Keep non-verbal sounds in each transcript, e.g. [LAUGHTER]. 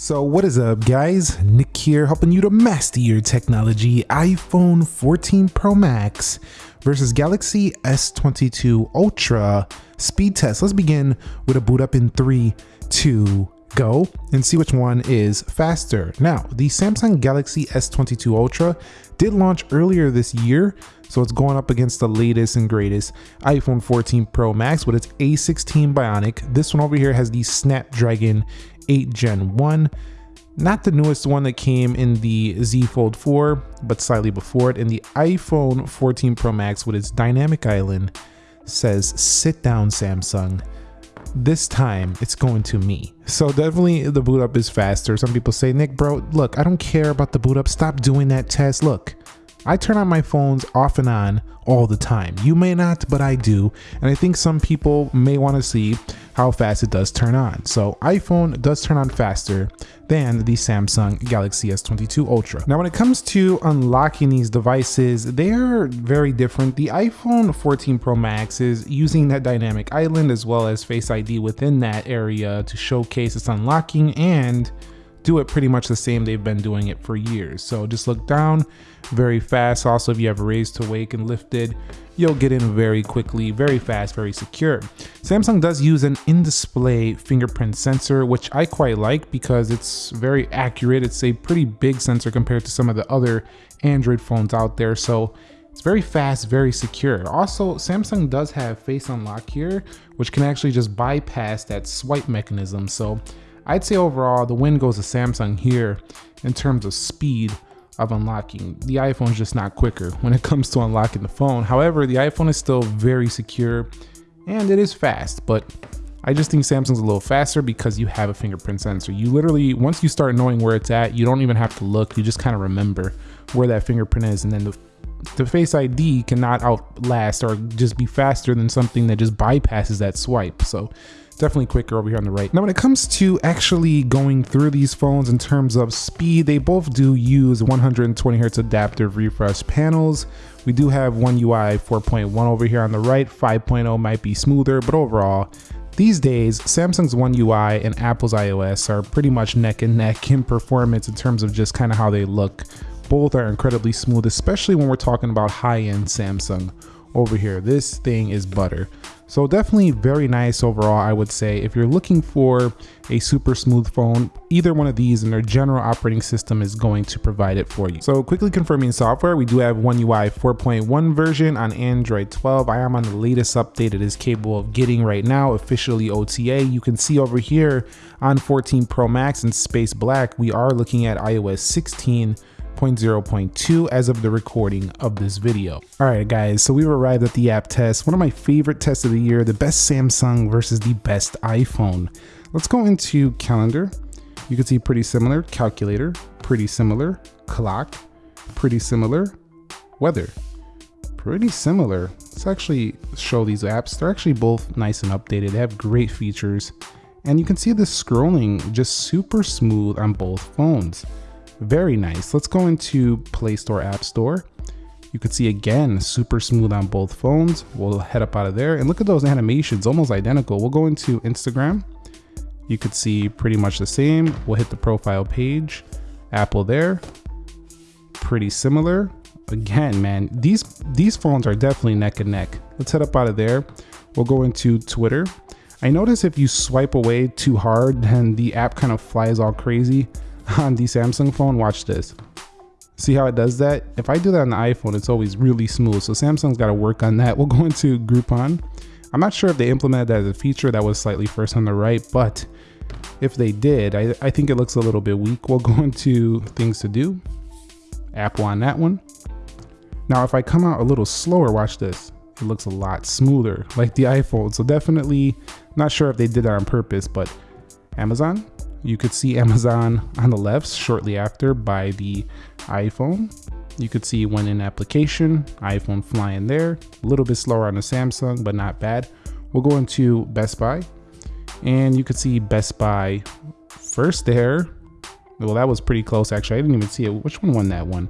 So what is up guys, Nick here helping you to master your technology iPhone 14 Pro Max versus Galaxy S22 Ultra speed test. Let's begin with a boot up in 3, 2, go and see which one is faster. Now the Samsung Galaxy S22 Ultra did launch earlier this year so it's going up against the latest and greatest iPhone 14 Pro Max with its A16 Bionic. This one over here has the Snapdragon 8 Gen 1. Not the newest one that came in the Z Fold 4, but slightly before it. And the iPhone 14 Pro Max with its Dynamic Island says, sit down Samsung. This time it's going to me. So definitely the boot up is faster. Some people say, Nick bro, look, I don't care about the boot up. Stop doing that test. Look, I turn on my phones off and on all the time. You may not, but I do. And I think some people may want to see how fast it does turn on. So iPhone does turn on faster than the Samsung Galaxy S22 Ultra. Now when it comes to unlocking these devices, they're very different. The iPhone 14 Pro Max is using that dynamic island as well as Face ID within that area to showcase its unlocking and do it pretty much the same they've been doing it for years. So just look down very fast. Also, if you have raised to wake and lifted, you'll get in very quickly, very fast, very secure. Samsung does use an in-display fingerprint sensor, which I quite like because it's very accurate. It's a pretty big sensor compared to some of the other Android phones out there. So it's very fast, very secure. Also, Samsung does have face unlock here, which can actually just bypass that swipe mechanism. So I'd say overall, the win goes to Samsung here in terms of speed of unlocking. The iPhone's just not quicker when it comes to unlocking the phone. However, the iPhone is still very secure and it is fast, but I just think Samsung's a little faster because you have a fingerprint sensor. You literally, once you start knowing where it's at, you don't even have to look. You just kind of remember where that fingerprint is and then the, the Face ID cannot outlast or just be faster than something that just bypasses that swipe. So definitely quicker over here on the right. Now, when it comes to actually going through these phones in terms of speed, they both do use 120 hertz adaptive refresh panels. We do have One UI 4.1 over here on the right. 5.0 might be smoother, but overall, these days, Samsung's One UI and Apple's iOS are pretty much neck and neck in performance in terms of just kind of how they look. Both are incredibly smooth, especially when we're talking about high-end Samsung over here. This thing is butter. So definitely very nice overall, I would say. If you're looking for a super smooth phone, either one of these and their general operating system is going to provide it for you. So quickly confirming software, we do have One UI 4.1 version on Android 12. I am on the latest update it is capable of getting right now, officially OTA. You can see over here on 14 Pro Max and Space Black, we are looking at iOS 16 0.0.2 as of the recording of this video. All right, guys, so we've arrived at the app test, one of my favorite tests of the year, the best Samsung versus the best iPhone. Let's go into calendar. You can see pretty similar, calculator, pretty similar, clock, pretty similar, weather, pretty similar. Let's actually show these apps. They're actually both nice and updated. They have great features. And you can see the scrolling just super smooth on both phones. Very nice. Let's go into Play Store, App Store. You can see again, super smooth on both phones. We'll head up out of there and look at those animations, almost identical. We'll go into Instagram. You could see pretty much the same. We'll hit the profile page, Apple there, pretty similar. Again, man, these, these phones are definitely neck and neck. Let's head up out of there. We'll go into Twitter. I notice if you swipe away too hard, then the app kind of flies all crazy [LAUGHS] on the Samsung phone, watch this. See how it does that? If I do that on the iPhone, it's always really smooth. So Samsung's got to work on that. [LAUGHS] We'll go into Groupon. I'm not sure if they implemented that as a feature that was slightly first on the right, but if they did, I, I think it looks a little bit weak. We'll go [LAUGHS] into things to do, Apple on that one. Now, if I come out a little slower, watch this. It looks a lot smoother, like the iPhone. So definitely not sure if they did that on purpose, but Amazon, you could see Amazon on the left shortly after by the iPhone. You could see when in application, iPhone flying there, a little bit slower on the Samsung, but not bad. We'll go into Best Buy and you could see Best Buy first there. Well, that was pretty close actually. I didn't even see it. Which one won that one?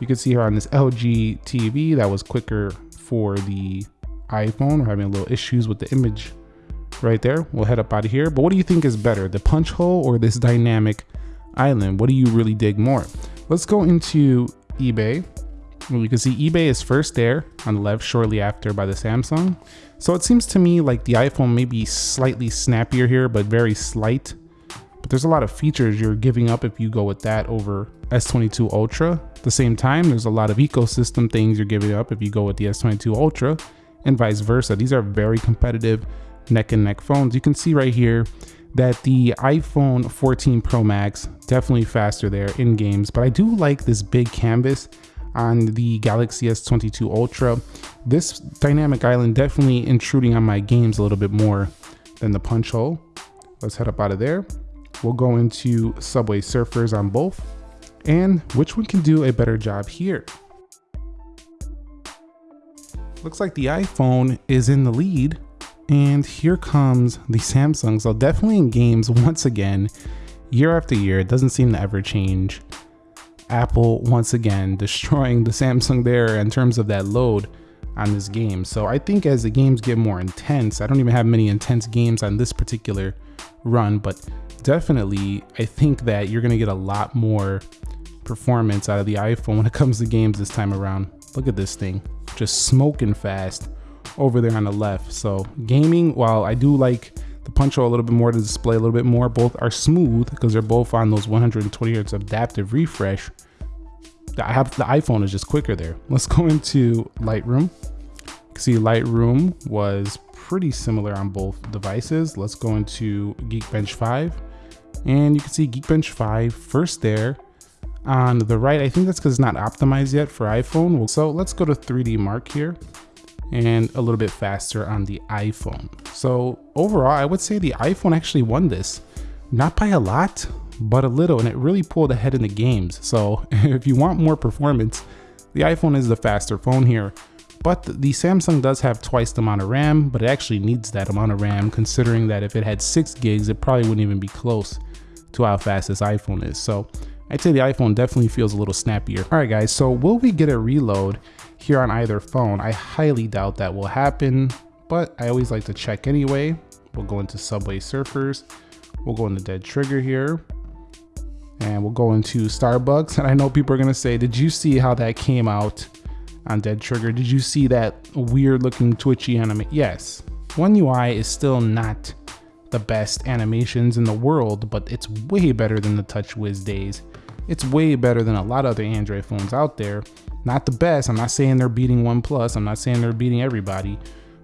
You can see here on this LG TV that was quicker for the iPhone. We're having a little issues with the image right there. We'll head up out of here. But what do you think is better, the punch hole or this dynamic island? What do you really dig more? Let's go into eBay. Well, you can see eBay is first there on the left shortly after by the Samsung. So it seems to me like the iPhone may be slightly snappier here, but very slight. But there's a lot of features you're giving up if you go with that over S22 Ultra. At the same time, there's a lot of ecosystem things you're giving up if you go with the S22 Ultra and vice versa. These are very competitive neck and neck phones. You can see right here that the iPhone 14 Pro Max definitely faster there in games, but I do like this big canvas on the Galaxy S22 Ultra. This dynamic island definitely intruding on my games a little bit more than the punch hole. Let's head up out of there. We'll go into Subway Surfers on both and which one can do a better job here. Looks like the iPhone is in the lead and here comes the Samsung. So definitely in games [LAUGHS] once again, year after year, it doesn't seem to ever change. Apple once again [LAUGHS] destroying the Samsung there in terms of that load on this game. So I think as the games get more intense, I don't even have many intense games on this particular run, but definitely I think that you're gonna get a lot more performance out of the iPhone when it comes to games this time around. Look at this thing, just smoking fast over there on the left. So gaming, while I do like the punch hole a little bit more, the display a little bit more, both are smooth because they're both on those 120 hertz adaptive refresh. I have the iPhone is just quicker there. Let's go into Lightroom. see Lightroom was pretty similar on both devices. Let's go into Geekbench 5 and you can see Geekbench 5 first there on the right. I think that's because it's not optimized yet for iPhone. So let's go to 3D Mark here and a little bit faster on the iPhone. So overall, I would say the iPhone actually won this. Not by a lot, but a little, and it really pulled ahead in the games. So [LAUGHS] if you want more performance, the iPhone is the faster phone here. But the Samsung does have twice the amount of RAM, but it actually needs that amount of RAM considering that if it had six gigs, it probably wouldn't even be close to how fast this iPhone is. So I'd say the iPhone definitely feels a little snappier. All right guys, so will we get a reload here on either phone? I highly doubt that will happen, but I always like to check anyway. We'll go into Subway Surfers. We'll go into Dead Trigger here. And we'll go into Starbucks. [LAUGHS] And I know people are gonna say, did you see how that came out on Dead Trigger? Did you see that weird looking twitchy anime? Yes. One UI is still not the best animations in the world, but it's way better than the TouchWiz days. It's way better than a lot of other Android phones out there. Not the best, I'm not saying they're beating OnePlus, I'm not saying they're beating everybody,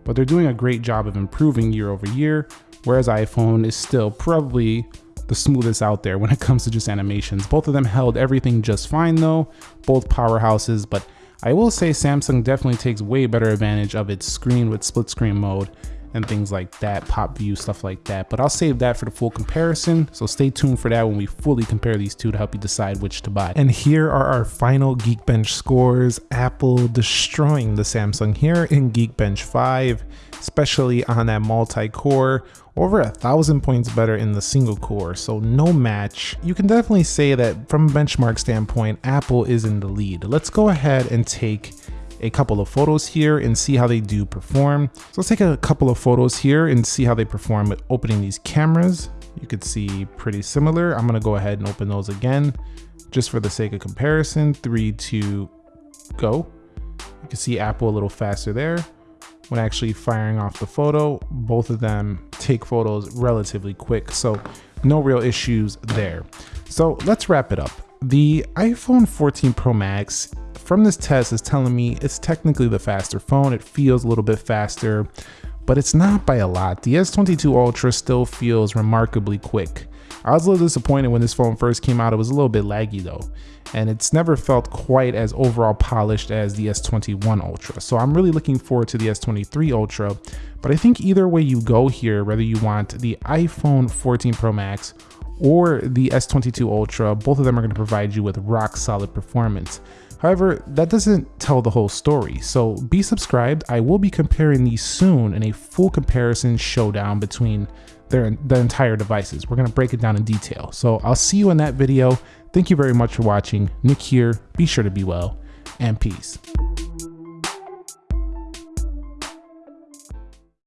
but they're doing a great job of improving year over year, whereas iPhone is still probably the smoothest out there when it comes to just animations. Both of them held everything just fine though, both powerhouses, but I will say Samsung definitely takes way better advantage of its screen with split screen mode and things like that, pop view, stuff like that. But I'll save that for the full comparison. So stay tuned for that when we fully compare these two to help you decide which to buy. And here are our final Geekbench scores. Apple destroying the Samsung here in Geekbench 5, especially on that multi-core over a thousand points better in the single core, so no match. You can definitely say that from a benchmark standpoint, Apple is in the lead. Let's go ahead and take a couple of photos here and see how they do perform. So let's take a couple of photos here and see how they perform with opening these cameras. You could see pretty similar. I'm gonna go ahead and open those again, just for the sake of comparison. Three, two, go. You can see Apple a little faster there. When actually firing off the photo, both of them take photos relatively quick. So no real issues there. So let's wrap it up. The iPhone 14 Pro Max from this test is telling me it's technically the faster phone. It feels a little bit faster, but it's not by a lot. The S22 Ultra still feels remarkably quick. I was a little disappointed when this phone first came out. It was a little bit laggy though, and it's never felt quite as overall polished as the S21 Ultra. So I'm really looking forward to the S23 Ultra, but I think either way you go here, whether you want the iPhone 14 Pro Max or the S22 Ultra, both of them are going to provide you with rock solid performance. However, that doesn't tell the whole story, so be subscribed. I will be comparing these soon in a full comparison showdown between their the entire devices. We're gonna break it down in detail. So I'll see you in that video. Thank you very much for watching. Nick here. Be sure to be well and peace.